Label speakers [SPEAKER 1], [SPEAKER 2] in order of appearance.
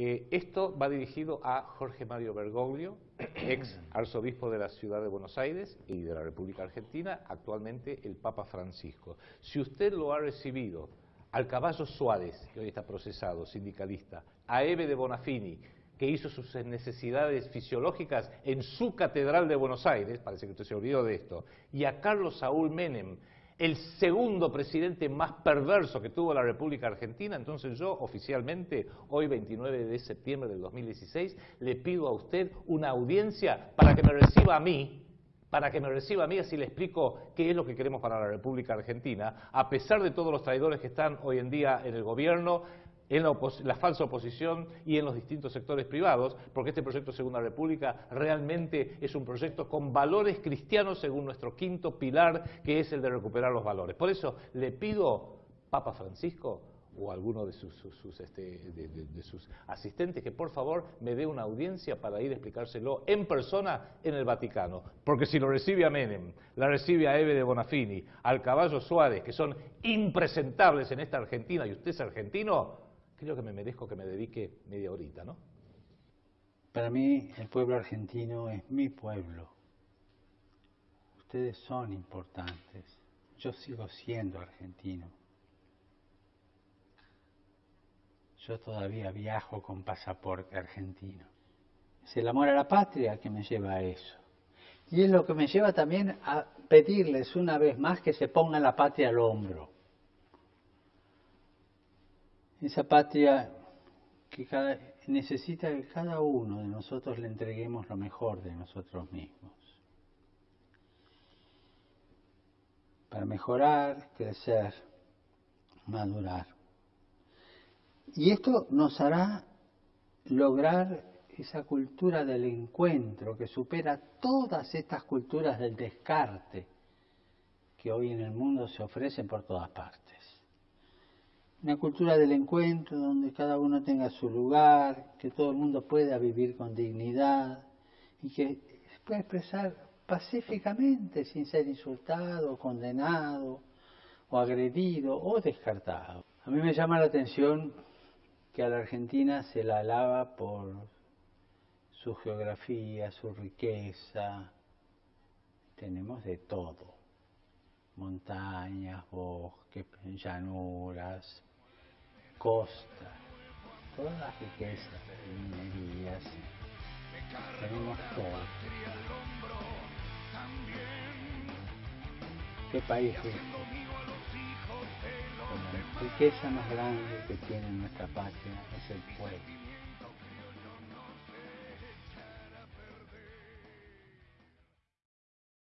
[SPEAKER 1] Eh, esto va dirigido a Jorge Mario Bergoglio, ex arzobispo de la ciudad de Buenos Aires y de la República Argentina, actualmente el Papa Francisco. Si usted lo ha recibido al Caballo Suárez, que hoy está procesado, sindicalista, a Eve de Bonafini, que hizo sus necesidades fisiológicas en su catedral de Buenos Aires, parece que usted se olvidó de esto, y a Carlos Saúl Menem, el segundo presidente más perverso que tuvo la República Argentina, entonces yo oficialmente, hoy 29 de septiembre del 2016, le pido a usted una audiencia para que me reciba a mí, para que me reciba a mí, así le explico qué es lo que queremos para la República Argentina, a pesar de todos los traidores que están hoy en día en el gobierno, en la, falsa oposición y en los distintos sectores privados, porque este proyecto Segunda República realmente es un proyecto con valores cristianos según nuestro quinto pilar, que es el de recuperar los valores. Por eso le pido, Papa Francisco, o alguno de sus, este, de, sus, asistentes que por favor me dé una audiencia para ir a explicárselo en persona en el Vaticano. Porque si lo recibe a Menem, la recibe a Eve de Bonafini, al Caballo Suárez, que son impresentables en esta Argentina, y usted es argentino, creo que me merezco que me dedique media horita, ¿no?
[SPEAKER 2] Para mí el pueblo argentino es mi pueblo. Ustedes son importantes. Yo sigo siendo argentino. Yo todavía viajo con pasaporte argentino. Es el amor a la patria que me lleva a eso. Y es lo que me lleva también a pedirles una vez más que se pongan la patria al hombro esa patria que necesita que cada uno de nosotros le entreguemos lo mejor de nosotros mismos. Para mejorar, crecer, madurar. Y esto nos hará lograr esa cultura del encuentro que supera todas estas culturas del descarte que hoy en el mundo se ofrecen por todas partes una cultura del encuentro donde cada uno tenga su lugar, que todo el mundo pueda vivir con dignidad y que se pueda expresar pacíficamente sin ser insultado, condenado o agredido o descartado. A mí me llama la atención que a la Argentina se la alaba por su geografía, su riqueza. Tenemos de todo. Montañas, bosques, llanuras, costa, todas las riquezas, minerías, tenemos todo. ¿Qué país este? La riqueza más grande que tiene nuestra patria es el pueblo.